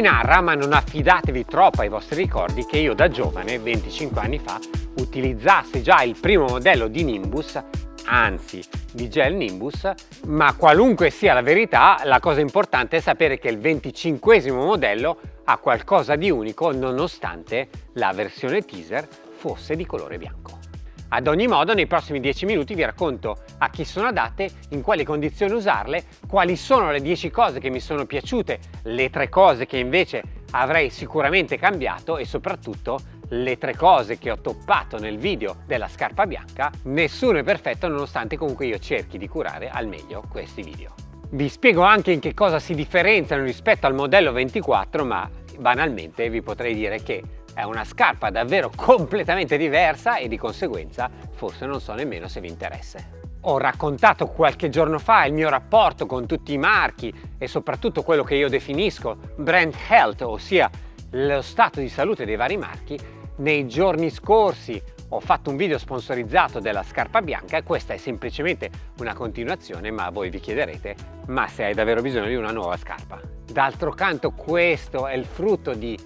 narra, ma non affidatevi troppo ai vostri ricordi, che io da giovane, 25 anni fa, utilizzassi già il primo modello di Nimbus anzi di gel Nimbus, ma qualunque sia la verità, la cosa importante è sapere che il 25 modello ha qualcosa di unico nonostante la versione teaser fosse di colore bianco. Ad ogni modo nei prossimi 10 minuti vi racconto a chi sono adatte, in quali condizioni usarle, quali sono le 10 cose che mi sono piaciute, le 3 cose che invece avrei sicuramente cambiato e soprattutto le tre cose che ho toppato nel video della scarpa bianca, nessuno è perfetto nonostante comunque io cerchi di curare al meglio questi video. Vi spiego anche in che cosa si differenziano rispetto al modello 24 ma banalmente vi potrei dire che è una scarpa davvero completamente diversa e di conseguenza forse non so nemmeno se vi interessa. Ho raccontato qualche giorno fa il mio rapporto con tutti i marchi e soprattutto quello che io definisco brand health, ossia lo stato di salute dei vari marchi. Nei giorni scorsi ho fatto un video sponsorizzato della scarpa bianca e questa è semplicemente una continuazione ma voi vi chiederete ma se hai davvero bisogno di una nuova scarpa. D'altro canto questo è il frutto di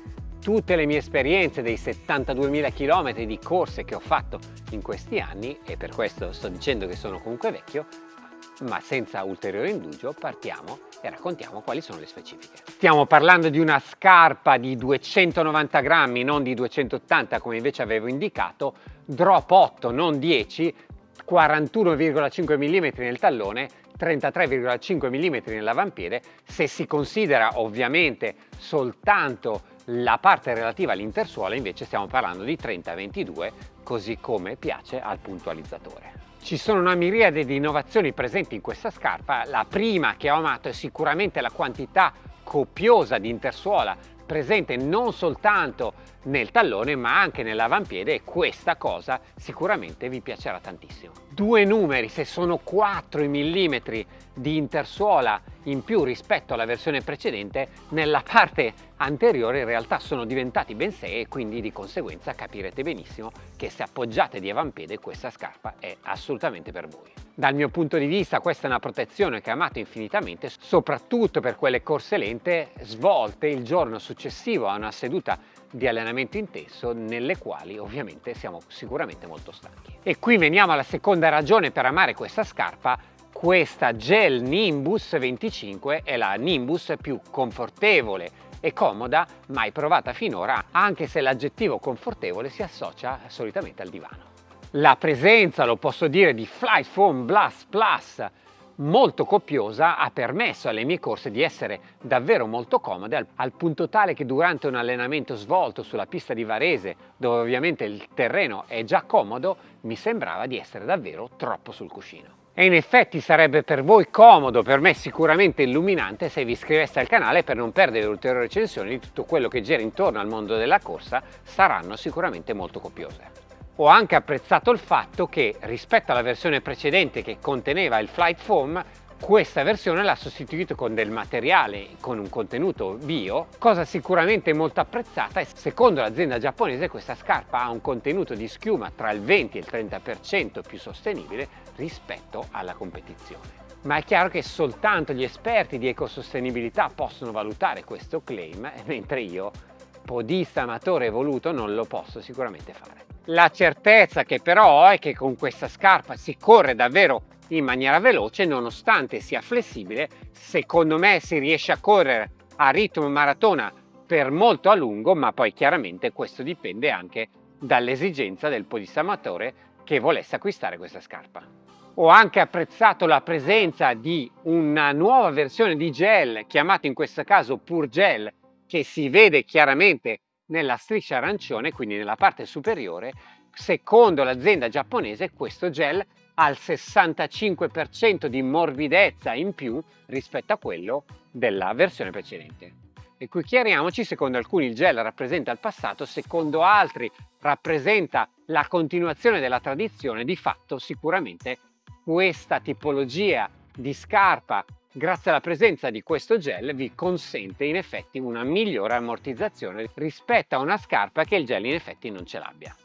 tutte le mie esperienze dei 72.000 km di corse che ho fatto in questi anni e per questo sto dicendo che sono comunque vecchio ma senza ulteriore indugio partiamo e raccontiamo quali sono le specifiche. Stiamo parlando di una scarpa di 290 grammi, non di 280 come invece avevo indicato, drop 8, non 10, 41,5 mm nel tallone 33,5 mm nell'avampiede se si considera ovviamente soltanto la parte relativa all'intersuola invece stiamo parlando di 30-22 così come piace al puntualizzatore. Ci sono una miriade di innovazioni presenti in questa scarpa, la prima che ho amato è sicuramente la quantità copiosa di intersuola presente non soltanto nel tallone ma anche nell'avampiede e questa cosa sicuramente vi piacerà tantissimo. Due numeri, se sono 4 mm di intersuola in più rispetto alla versione precedente, nella parte anteriore in realtà sono diventati ben 6 e quindi di conseguenza capirete benissimo che se appoggiate di avampiede questa scarpa è assolutamente per voi. Dal mio punto di vista questa è una protezione che amato infinitamente, soprattutto per quelle corse lente svolte il giorno successivo a una seduta di allenamento intenso nelle quali ovviamente siamo sicuramente molto stanchi. E qui veniamo alla seconda ragione per amare questa scarpa, questa Gel Nimbus 25 è la Nimbus più confortevole e comoda mai provata finora, anche se l'aggettivo confortevole si associa solitamente al divano. La presenza, lo posso dire, di Flight Foam Blast Plus molto copiosa ha permesso alle mie corse di essere davvero molto comode al, al, punto tale che durante un allenamento svolto sulla pista di Varese dove ovviamente il terreno è già comodo mi sembrava di essere davvero troppo sul cuscino. E in effetti sarebbe per voi comodo, per me sicuramente illuminante se vi iscriveste al canale per non perdere ulteriori recensioni di tutto quello che gira intorno al mondo della corsa saranno sicuramente molto copiose. Ho anche apprezzato il fatto che rispetto alla versione precedente che conteneva il Flight Foam questa versione l'ha sostituito con del materiale con un contenuto bio, cosa sicuramente molto apprezzata e secondo l'azienda giapponese questa scarpa ha un contenuto di schiuma tra il 20 e il 30% più sostenibile rispetto alla competizione. Ma è chiaro che soltanto gli esperti di ecosostenibilità possono valutare questo claim, mentre io, podista amatore evoluto, non lo posso sicuramente fare. La certezza che però ho è che con questa scarpa si corre davvero in maniera veloce nonostante sia flessibile, secondo me si riesce a correre a ritmo maratona per molto a lungo, ma poi chiaramente questo dipende anche dall'esigenza del podista amatore che volesse acquistare questa scarpa. Ho anche apprezzato la presenza di una nuova versione di gel, chiamata in questo caso Pur Gel, che si vede chiaramente nella striscia arancione, quindi nella parte superiore, secondo l'azienda giapponese questo gel ha il 65% di morbidezza in più rispetto a quello della versione precedente. E qui chiariamoci, secondo alcuni il gel rappresenta il passato, secondo altri rappresenta la continuazione della tradizione, di fatto sicuramente questa tipologia di scarpa grazie alla presenza di questo gel vi consente in effetti una migliore ammortizzazione rispetto a una scarpa che il gel in effetti non ce l'abbia.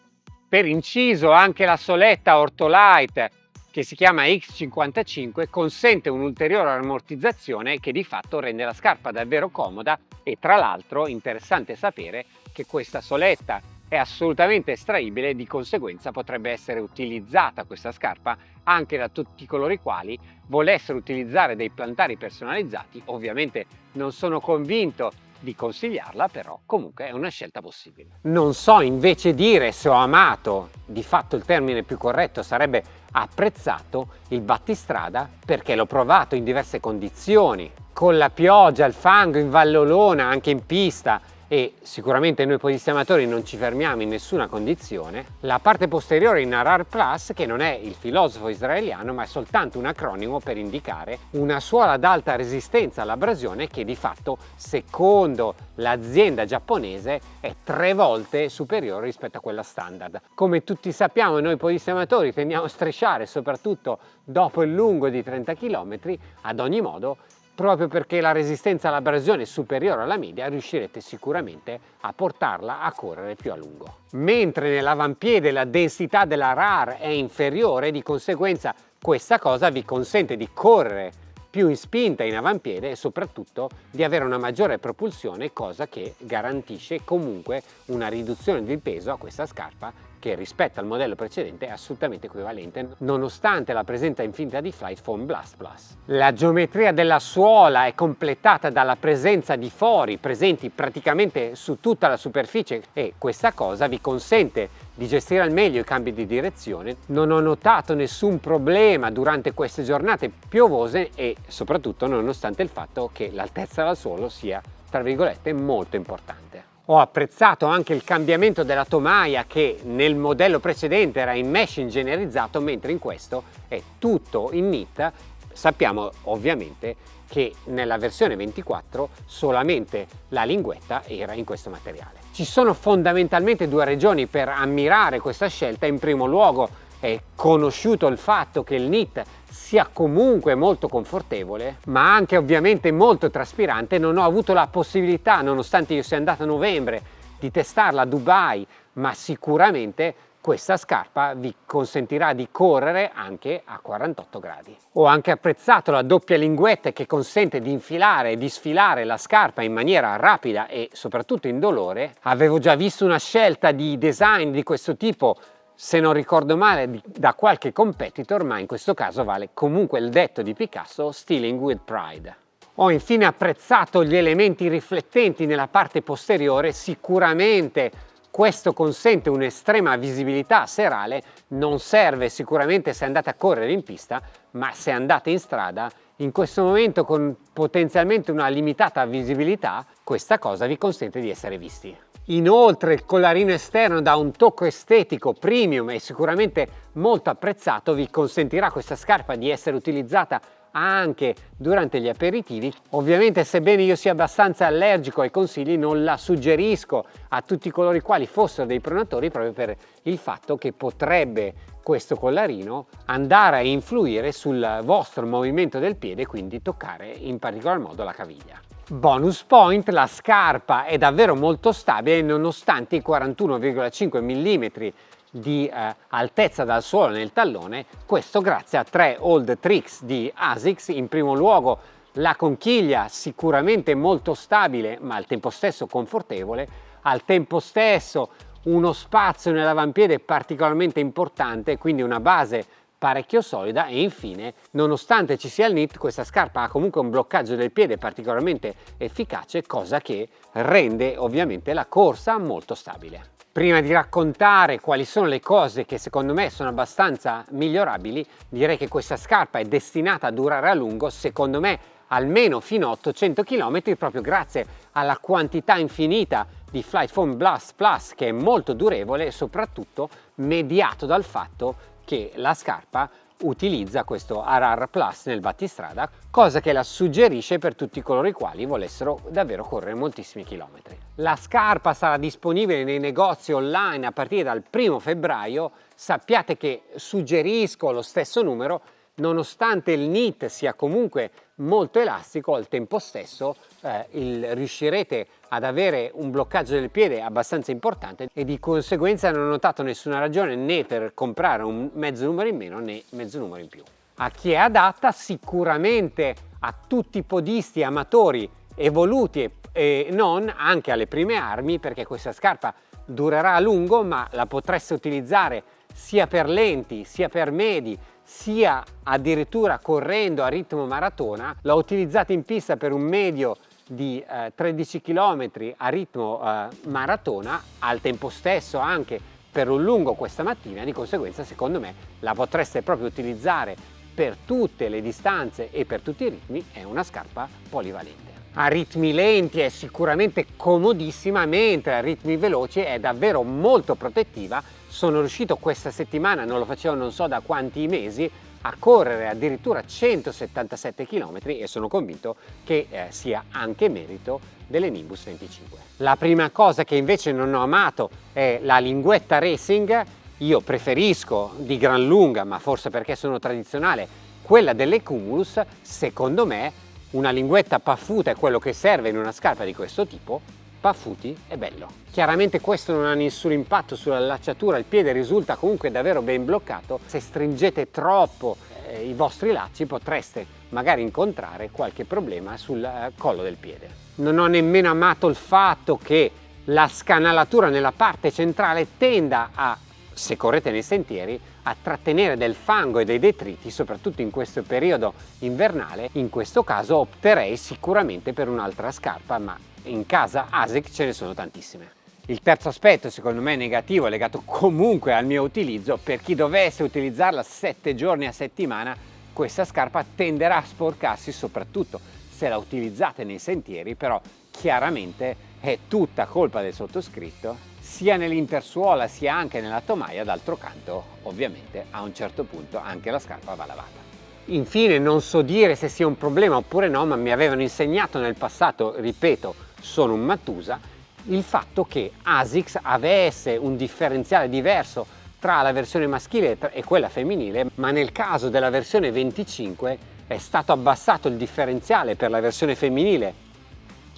Per inciso anche la soletta Ortolite che si chiama X55 consente un'ulteriore ammortizzazione che di fatto rende la scarpa davvero comoda e tra l'altro interessante sapere che questa soletta è assolutamente estraibile e di conseguenza potrebbe essere utilizzata questa scarpa anche da tutti coloro i quali volessero utilizzare dei plantari personalizzati. Ovviamente non sono convinto di consigliarla, però comunque è una scelta possibile. Non so invece dire se ho amato, di fatto il termine più corretto sarebbe apprezzato il battistrada perché l'ho provato in diverse condizioni, con la pioggia, il fango, in vallolona, anche in pista, e sicuramente noi podisti amatori non ci fermiamo in nessuna condizione, la parte posteriore in Arar Plus, che non è il filosofo israeliano ma è soltanto un acronimo per indicare una suola ad alta resistenza all'abrasione che di fatto secondo l'azienda giapponese è tre volte superiore rispetto a quella standard. Come tutti sappiamo noi podisti amatori tendiamo a strisciare soprattutto dopo il lungo di 30 km, ad ogni modo proprio perché la resistenza all'abrasione è superiore alla media riuscirete sicuramente a portarla a correre più a lungo. Mentre nell'avampiede la densità della RAR è inferiore, di conseguenza questa cosa vi consente di correre più in spinta in avampiede e soprattutto di avere una maggiore propulsione cosa che garantisce comunque una riduzione del peso a questa scarpa che rispetto al modello precedente è assolutamente equivalente nonostante la presenza infinita di Flight Foam Blast Plus. La geometria della suola è completata dalla presenza di fori presenti praticamente su tutta la superficie e questa cosa vi consente di gestire al meglio i cambi di direzione. Non ho notato nessun problema durante queste giornate piovose e soprattutto nonostante il fatto che l'altezza dal suolo sia tra virgolette molto importante. Ho apprezzato anche il cambiamento della tomaia che nel modello precedente era in mesh ingegnerizzato mentre in questo è tutto in knit. Sappiamo ovviamente che nella versione 24 solamente la linguetta era in questo materiale. Ci sono fondamentalmente due ragioni per ammirare questa scelta. In primo luogo è conosciuto il fatto che il knit sia comunque molto confortevole ma anche ovviamente molto traspirante non ho avuto la possibilità nonostante io sia andato a novembre di testarla a Dubai ma sicuramente questa scarpa vi consentirà di correre anche a 48 gradi. Ho anche apprezzato la doppia linguetta che consente di infilare e di sfilare la scarpa in maniera rapida e soprattutto indolore. Avevo già visto una scelta di design di questo tipo se non ricordo male da qualche competitor ma in questo caso vale comunque il detto di Picasso Stealing with Pride. Ho infine apprezzato gli elementi riflettenti nella parte posteriore, sicuramente questo consente un'estrema visibilità serale, non serve sicuramente se andate a correre in pista, ma se andate in strada, in questo momento con potenzialmente una limitata visibilità, questa cosa vi consente di essere visti. Inoltre il collarino esterno da un tocco estetico premium e sicuramente molto apprezzato vi consentirà questa scarpa di essere utilizzata anche durante gli aperitivi. Ovviamente sebbene io sia abbastanza allergico ai consigli non la suggerisco a tutti coloro i quali fossero dei pronatori proprio per il fatto che potrebbe questo collarino andare a influire sul vostro movimento del piede quindi toccare in particolar modo la caviglia. Bonus point, la scarpa è davvero molto stabile nonostante i 41,5 mm di eh, altezza dal suolo nel tallone, questo grazie a tre old tricks di ASICS, in primo luogo la conchiglia sicuramente molto stabile ma al tempo stesso confortevole, al tempo stesso uno spazio nell'avampiede particolarmente importante, quindi una base parecchio solida e infine nonostante ci sia il knit questa scarpa ha comunque un bloccaggio del piede particolarmente efficace cosa che rende ovviamente la corsa molto stabile. Prima di raccontare quali sono le cose che secondo me sono abbastanza migliorabili direi che questa scarpa è destinata a durare a lungo secondo me almeno fino a 800 km proprio grazie alla quantità infinita di Flight Foam Blast Plus che è molto durevole e soprattutto mediato dal fatto che la scarpa utilizza questo Arar Plus nel battistrada, cosa che la suggerisce per tutti coloro i quali volessero davvero correre moltissimi chilometri. La scarpa sarà disponibile nei negozi online a partire dal primo febbraio, sappiate che suggerisco lo stesso numero nonostante il knit sia comunque molto elastico, al tempo stesso eh, il, riuscirete ad avere un bloccaggio del piede abbastanza importante e di conseguenza non ho notato nessuna ragione né per comprare un mezzo numero in meno né mezzo numero in più. A chi è adatta? Sicuramente a tutti i podisti amatori evoluti e, e non, anche alle prime armi perché questa scarpa durerà a lungo ma la potreste utilizzare sia per lenti sia per medi sia addirittura correndo a ritmo maratona, l'ho utilizzata in pista per un medio di eh, 13 km a ritmo eh, maratona, al tempo stesso anche per un lungo questa mattina, di conseguenza secondo me la potreste proprio utilizzare per tutte le distanze e per tutti i ritmi, è una scarpa polivalente. A ritmi lenti è sicuramente comodissima, mentre a ritmi veloci è davvero molto protettiva sono riuscito questa settimana, non lo facevo non so da quanti mesi, a correre addirittura 177 km e sono convinto che eh, sia anche merito delle Nimbus 25. La prima cosa che invece non ho amato è la linguetta racing, io preferisco di gran lunga, ma forse perché sono tradizionale, quella delle Cumulus, secondo me una linguetta paffuta è quello che serve in una scarpa di questo tipo, paffuti è bello. Chiaramente questo non ha nessun impatto sulla lacciatura, il piede risulta comunque davvero ben bloccato. Se stringete troppo eh, i vostri lacci potreste magari incontrare qualche problema sul eh, collo del piede. Non ho nemmeno amato il fatto che la scanalatura nella parte centrale tenda a, se correte nei sentieri, a trattenere del fango e dei detriti, soprattutto in questo periodo invernale. In questo caso opterei sicuramente per un'altra scarpa, ma in casa ASIC ce ne sono tantissime. Il terzo aspetto secondo me negativo legato comunque al mio utilizzo, per chi dovesse utilizzarla 7 giorni a settimana questa scarpa tenderà a sporcarsi soprattutto se la utilizzate nei sentieri, però chiaramente è tutta colpa del sottoscritto, sia nell'intersuola sia anche nella tomaia, d'altro canto ovviamente a un certo punto anche la scarpa va lavata. Infine non so dire se sia un problema oppure no, ma mi avevano insegnato nel passato, ripeto, sono un Mattusa, il fatto che ASICS avesse un differenziale diverso tra la versione maschile e quella femminile, ma nel caso della versione 25 è stato abbassato il differenziale per la versione femminile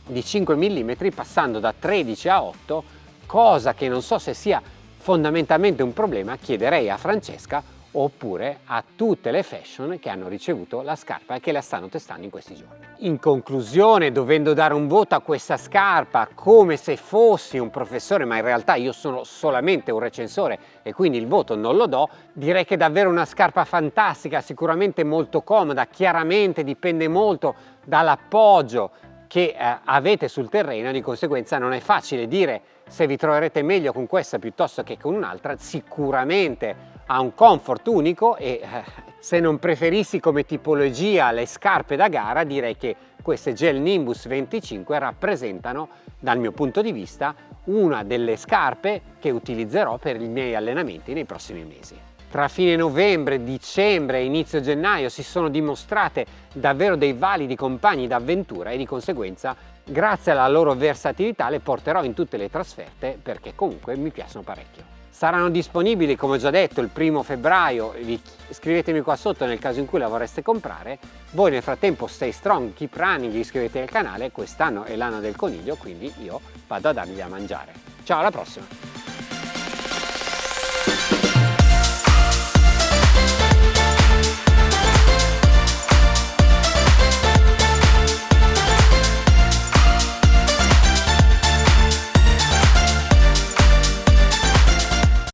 di 5 mm passando da 13 a 8, cosa che non so se sia fondamentalmente un problema, chiederei a Francesca oppure a tutte le fashion che hanno ricevuto la scarpa e che la stanno testando in questi giorni. In conclusione, dovendo dare un voto a questa scarpa come se fossi un professore, ma in realtà io sono solamente un recensore e quindi il voto non lo do, direi che è davvero una scarpa fantastica, sicuramente molto comoda, chiaramente dipende molto dall'appoggio che eh, avete sul terreno, di conseguenza non è facile dire se vi troverete meglio con questa piuttosto che con un'altra, sicuramente ha un comfort unico e eh, se non preferissi come tipologia le scarpe da gara direi che queste Gel Nimbus 25 rappresentano dal mio punto di vista una delle scarpe che utilizzerò per i miei allenamenti nei prossimi mesi. Tra fine novembre, dicembre e inizio gennaio si sono dimostrate davvero dei validi compagni d'avventura e di conseguenza grazie alla loro versatilità le porterò in tutte le trasferte perché comunque mi piacciono parecchio. Saranno disponibili, come ho già detto, il primo febbraio, scrivetemi qua sotto nel caso in cui la vorreste comprare. Voi nel frattempo stay strong, keep running, iscrivetevi al canale, quest'anno è l'anno del coniglio, quindi io vado a dargli da mangiare. Ciao, alla prossima!